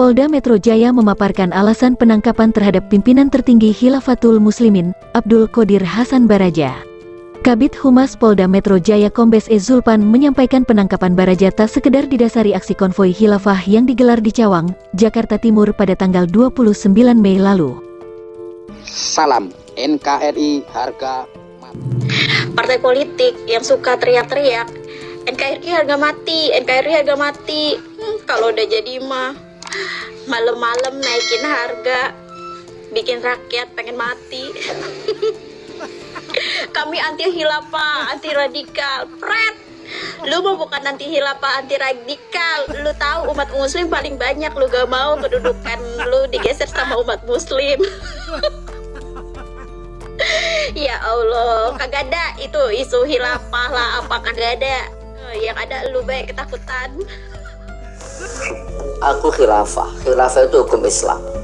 Polda Metro Jaya memaparkan alasan penangkapan terhadap pimpinan tertinggi Hilafatul Muslimin, Abdul Qadir Hasan Baraja. Kabit Humas Polda Metro Jaya Kombes E. Zulpan menyampaikan penangkapan Baraja tak sekedar didasari aksi konvoi Hilafah yang digelar di Cawang, Jakarta Timur pada tanggal 29 Mei lalu. Salam NKRI harga partai politik yang suka teriak-teriak NKRI harga mati, NKRI harga mati. Hmm, kalau udah jadi mah malam-malam naikin harga, bikin rakyat pengen mati. Kami anti hilafah, anti radikal. Pret. Lu mau bukan anti hilafah, anti radikal. Lu tahu umat muslim paling banyak lu gak mau kedudukan lu digeser sama umat muslim. ya Allah, kagak ada itu isu hilafah lah apa kagak ada. Yang ada lu baik ketakutan. Aku khilafah. Khilafah itu hukum Islam.